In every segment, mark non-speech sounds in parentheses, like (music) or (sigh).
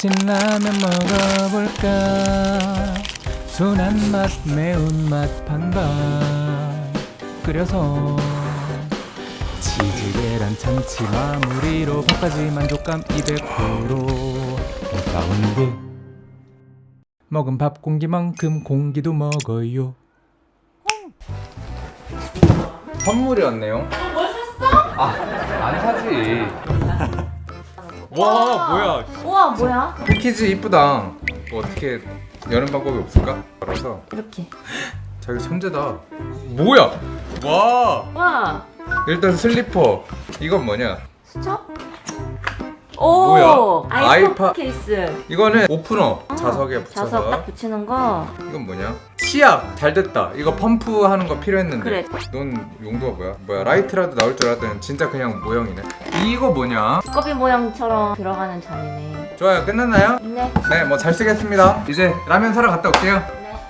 신라면 먹어볼까? 순한 맛 매운맛 반반. 끓여서 치즈 계란 참치 마무리로 밥까지 만족감 200% 사운드 먹은 밥 공기만큼 공기도 먹어요. 선물이었네요. 뭘 샀어? 아 안 사지 (laughs) 와 뭐야? 우와 뭐야? 패키지 이쁘다. 뭐 어떻게 여는 방법이 없을까? 알아서 이렇게. 자기 천재다. 뭐야? 와. 와. 일단 슬리퍼. 이건 뭐냐? 수첩? 오 뭐야? 아이폰 아이파- 케이스. 이거는 오프너 자석에 붙여서. 자석 딱 붙이는 거? 이건 뭐냐? 치약 잘 됐다. 이거 펌프 하는 거 필요했는데. 그래. 넌 용도가 뭐야? 뭐야 라이트라도 나올 줄 알았더니 진짜 그냥 모형이네. 이거 뭐냐? 두꺼비 모양처럼 들어가는 잔이네. 좋아요 끝났나요? 네. 네 뭐 잘 쓰겠습니다. 이제 라면 사러 갔다 올게요.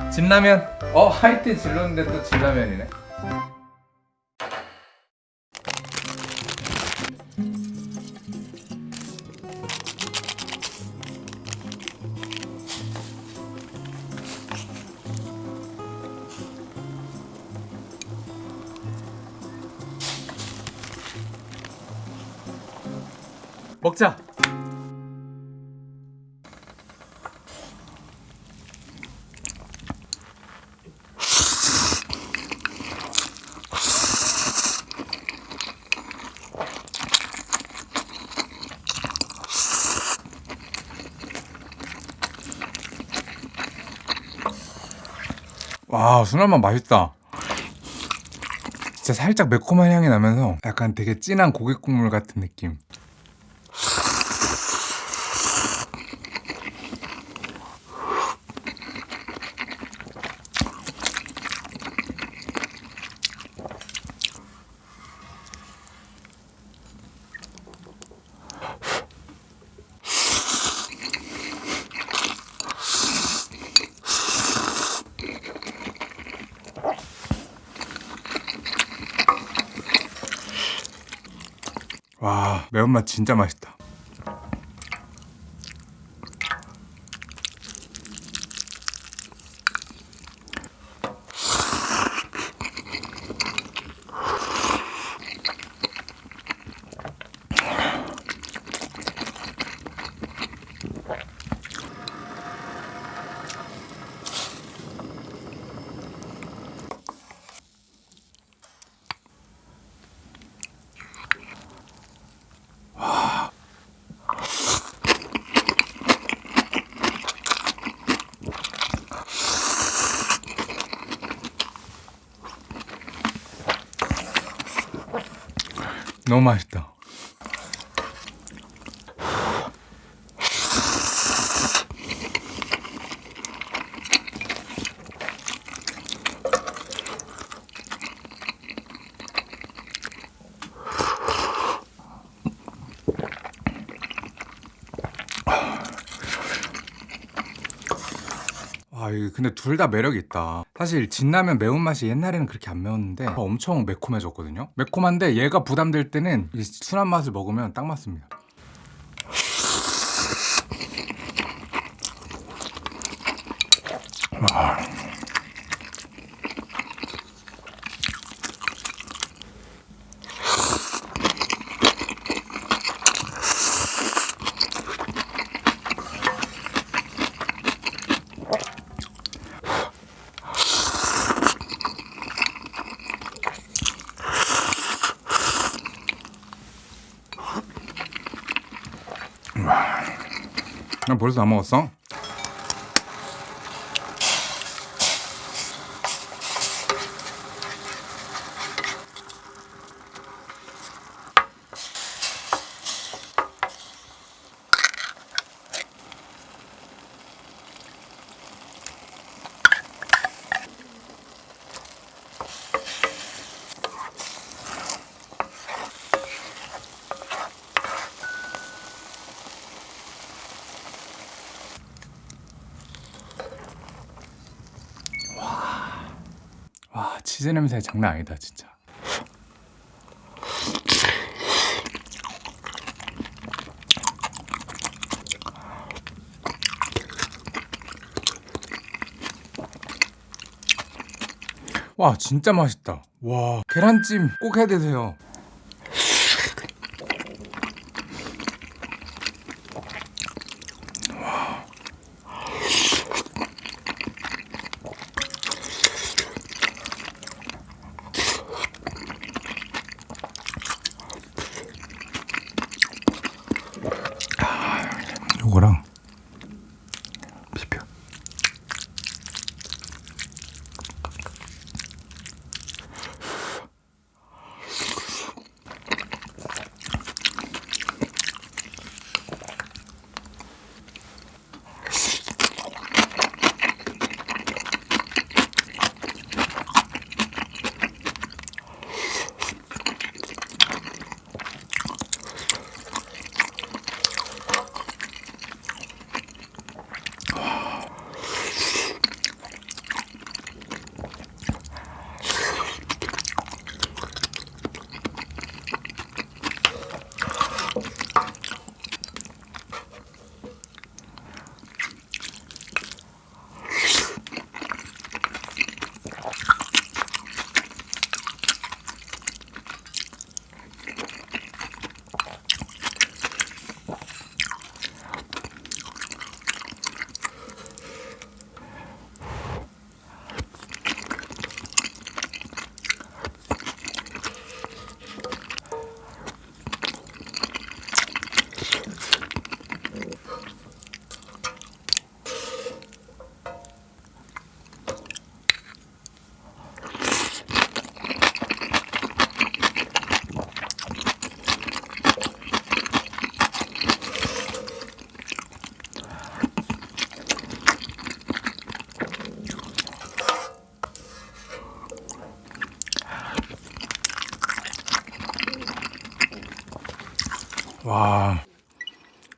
네. 진라면. 어 하이트 질렀는데 또 진라면이네 먹자. 와 순한맛 맛있다. 진짜 살짝 매콤한 향이 나면서 약간 되게 진한 고기 국물 같은 느낌 와 매운맛 진짜 맛있다 너무 맛있다 아, 근데 둘 다 매력이 있다. 사실 진라면 매운맛이 옛날에는 그렇게 안 매웠는데 엄청 매콤해졌거든요. 매콤한데 얘가 부담될 때는 이 순한 맛을 먹으면 딱 맞습니다. 아. 나 벌써 다 먹었어? 치즈 냄새 장난 아니다 진짜. 와 진짜 맛있다. 와 계란찜 꼭 해드세요.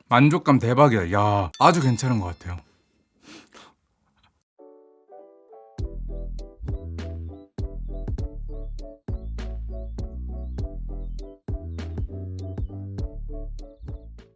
만족감 대박이야. 야 아주 괜찮은 것 같아요.